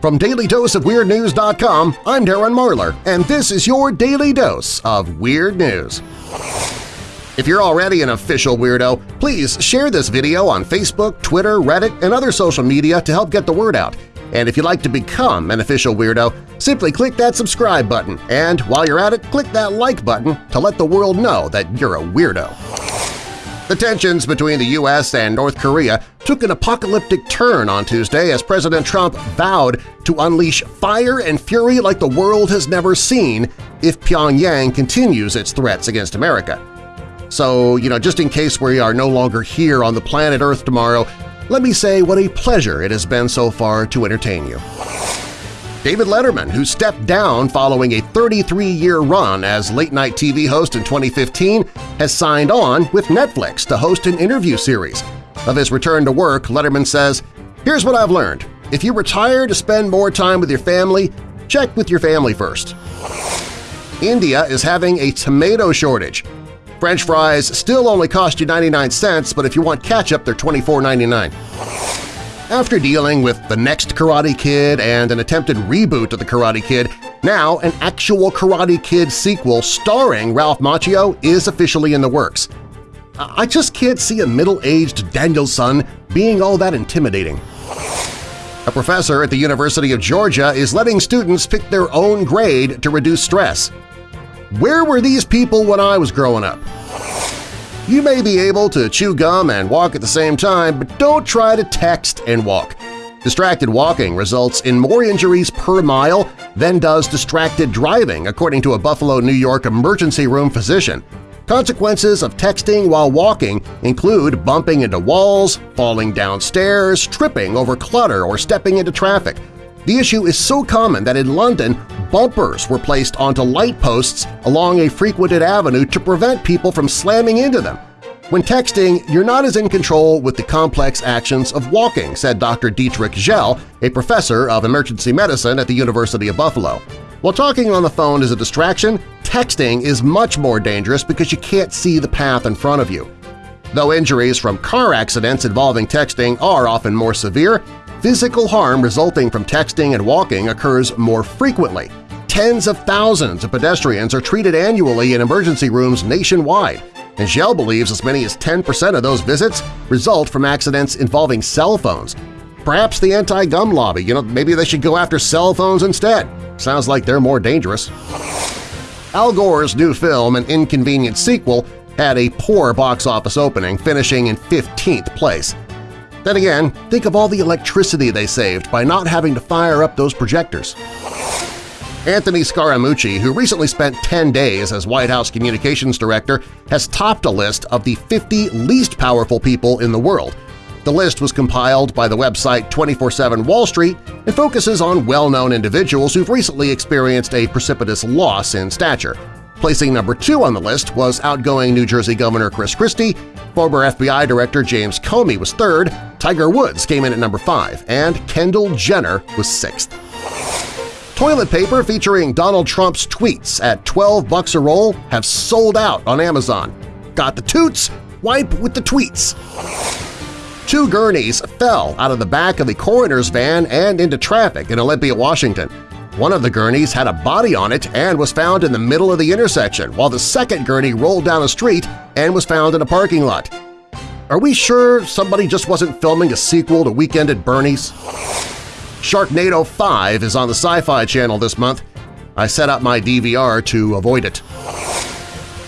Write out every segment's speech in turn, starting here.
From DailyDoseOfWeirdNews.com, I'm Darren Marlar, and this is your Daily Dose of Weird News. If you're already an official weirdo, please share this video on Facebook, Twitter, Reddit, and other social media to help get the word out. And if you'd like to become an official weirdo, simply click that subscribe button, and while you're at it, click that like button to let the world know that you're a weirdo. The tensions between the U.S. and North Korea took an apocalyptic turn on Tuesday as President Trump vowed to unleash fire and fury like the world has never seen if Pyongyang continues its threats against America. So, you know, just in case we are no longer here on the planet Earth tomorrow, let me say what a pleasure it has been so far to entertain you. David Letterman, who stepped down following a 33-year run as late-night TV host in 2015, has signed on with Netflix to host an interview series. Of his return to work, Letterman says, Here's what I've learned. If you retire to spend more time with your family, check with your family first. India is having a tomato shortage. French fries still only cost you 99 cents, but if you want ketchup, they're $24.99. After dealing with the next Karate Kid and an attempted reboot of The Karate Kid, now an actual Karate Kid sequel starring Ralph Macchio is officially in the works. I just can't see a middle-aged Daniel-san being all that intimidating. A professor at the University of Georgia is letting students pick their own grade to reduce stress. Where were these people when I was growing up? You may be able to chew gum and walk at the same time, but don't try to text and walk. Distracted walking results in more injuries per mile than does distracted driving, according to a Buffalo, New York emergency room physician. Consequences of texting while walking include bumping into walls, falling downstairs, tripping over clutter, or stepping into traffic. The issue is so common that in London, bumpers were placed onto light posts along a frequented avenue to prevent people from slamming into them. When texting, you're not as in control with the complex actions of walking, said Dr. Dietrich Zell, a professor of emergency medicine at the University of Buffalo. While talking on the phone is a distraction, texting is much more dangerous because you can't see the path in front of you. Though injuries from car accidents involving texting are often more severe, Physical harm resulting from texting and walking occurs more frequently. Tens of thousands of pedestrians are treated annually in emergency rooms nationwide, and Shell believes as many as 10% of those visits result from accidents involving cell phones. Perhaps the anti-gum lobby, you know, maybe they should go after cell phones instead. Sounds like they're more dangerous. Al Gore's new film, An Inconvenient Sequel, had a poor box office opening, finishing in 15th place. Then again, think of all the electricity they saved by not having to fire up those projectors. Anthony Scaramucci, who recently spent 10 days as White House Communications Director, has topped a list of the 50 least powerful people in the world. The list was compiled by the website 24-7 Wall Street and focuses on well-known individuals who've recently experienced a precipitous loss in stature. Placing number two on the list was outgoing New Jersey Governor Chris Christie, former FBI Director James Comey was third, Tiger Woods came in at number five, and Kendall Jenner was sixth. Toilet paper featuring Donald Trump's tweets at 12 bucks a roll have sold out on Amazon. Got the toots? Wipe with the tweets! Two gurneys fell out of the back of a coroner's van and into traffic in Olympia, Washington. One of the gurneys had a body on it and was found in the middle of the intersection, while the second gurney rolled down a street and was found in a parking lot. Are we sure somebody just wasn't filming a sequel to Weekend at Bernie's? Sharknado 5 is on the Sci-Fi Channel this month. I set up my DVR to avoid it.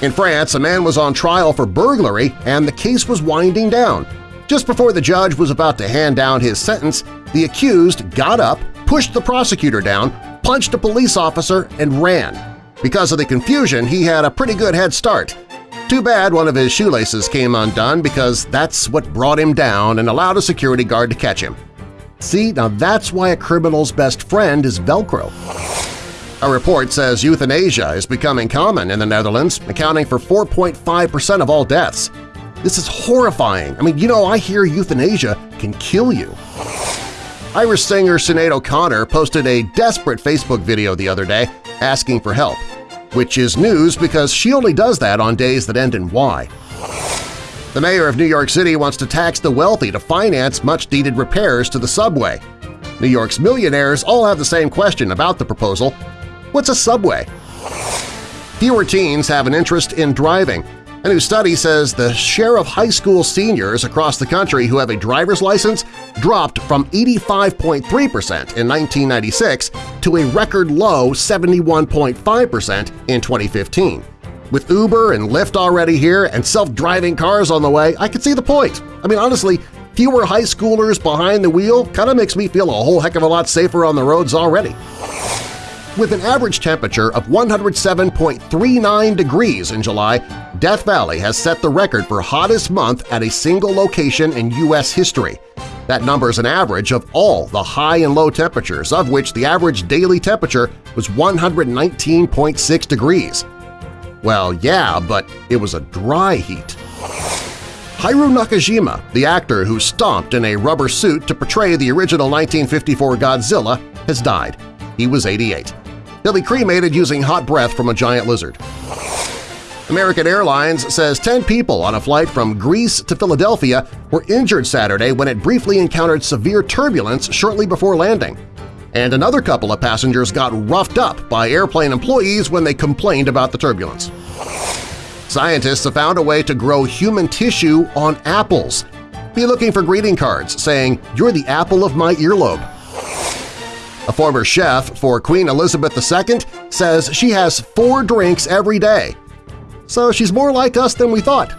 In France, a man was on trial for burglary and the case was winding down. Just before the judge was about to hand down his sentence, the accused got up, pushed the prosecutor down, punched a police officer, and ran. Because of the confusion, he had a pretty good head start. Too bad one of his shoelaces came undone because that's what brought him down and allowed a security guard to catch him. See, now that's why a criminal's best friend is Velcro. A report says euthanasia is becoming common in the Netherlands, accounting for 4.5% of all deaths. This is horrifying. I mean, you know, I hear euthanasia can kill you. Irish singer Sinead O'Connor posted a desperate Facebook video the other day asking for help, which is news because she only does that on days that end in Y. The mayor of New York City wants to tax the wealthy to finance much-needed repairs to the subway. New York's millionaires all have the same question about the proposal. What's a subway? Fewer teens have an interest in driving. A new study says the share of high school seniors across the country who have a driver's license dropped from 85.3% in 1996 to a record low 71.5% in 2015. With Uber and Lyft already here and self-driving cars on the way, I can see the point. I mean, honestly, fewer high schoolers behind the wheel kind of makes me feel a whole heck of a lot safer on the roads already. With an average temperature of 107.39 degrees in July, Death Valley has set the record for hottest month at a single location in U.S. history. That number is an average of all the high and low temperatures, of which the average daily temperature was 119.6 degrees. Well, yeah, but it was a dry heat. Haru Nakajima, the actor who stomped in a rubber suit to portray the original 1954 Godzilla, has died. He was 88. He'll be cremated using hot breath from a giant lizard. American Airlines says 10 people on a flight from Greece to Philadelphia were injured Saturday when it briefly encountered severe turbulence shortly before landing. And another couple of passengers got roughed up by airplane employees when they complained about the turbulence. Scientists have found a way to grow human tissue on apples. Be looking for greeting cards saying, you're the apple of my earlobe. A former chef for Queen Elizabeth II says she has four drinks every day. So she's more like us than we thought.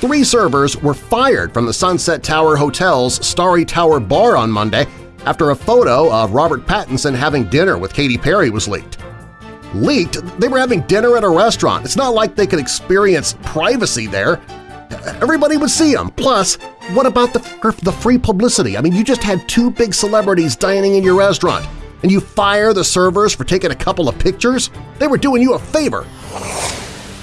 Three servers were fired from the Sunset Tower Hotel's Starry Tower Bar on Monday after a photo of Robert Pattinson having dinner with Katy Perry was leaked. Leaked? They were having dinner at a restaurant. It's not like they could experience privacy there. Everybody would see them. Plus, what about the, the free publicity? I mean, you just had two big celebrities dining in your restaurant, and you fire the servers for taking a couple of pictures? They were doing you a favor.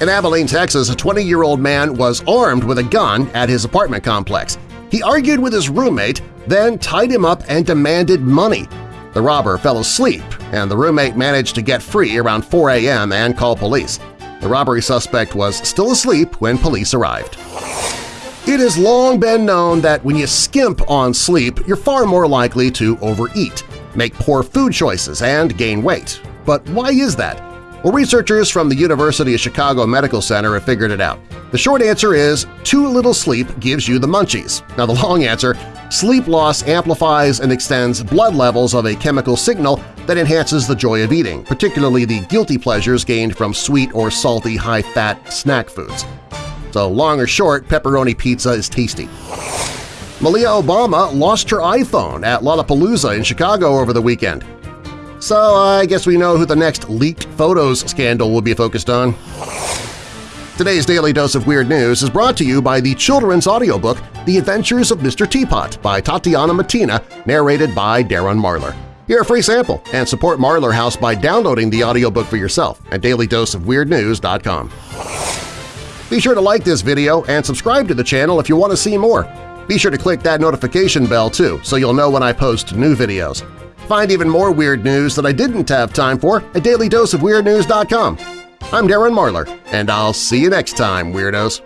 In Abilene, Texas, a 20-year-old man was armed with a gun at his apartment complex. He argued with his roommate, then tied him up and demanded money. The robber fell asleep, and the roommate managed to get free around 4 a.m. and call police. The robbery suspect was still asleep when police arrived. It has long been known that when you skimp on sleep, you're far more likely to overeat, make poor food choices, and gain weight. But why is that? Well, researchers from the University of Chicago Medical Center have figured it out. The short answer is too little sleep gives you the munchies. Now the long answer, sleep loss amplifies and extends blood levels of a chemical signal that enhances the joy of eating, particularly the guilty pleasures gained from sweet or salty high-fat snack foods. So long or short, pepperoni pizza is tasty. Malia Obama lost her iPhone at Lollapalooza in Chicago over the weekend. So uh, I guess we know who the next leaked photos scandal will be focused on. Today's Daily Dose of Weird News is brought to you by the children's audiobook The Adventures of Mr. Teapot by Tatiana Matina, narrated by Darren Marlar. Hear a free sample and support Marlar House by downloading the audiobook for yourself at dailydoseofweirdnews.com. Be sure to like this video and subscribe to the channel if you want to see more. Be sure to click that notification bell too so you'll know when I post new videos. Find even more weird news that I didn't have time for at dailydoseofweirdnews.com. I'm Darren Marlar, and I'll see you next time, Weirdos!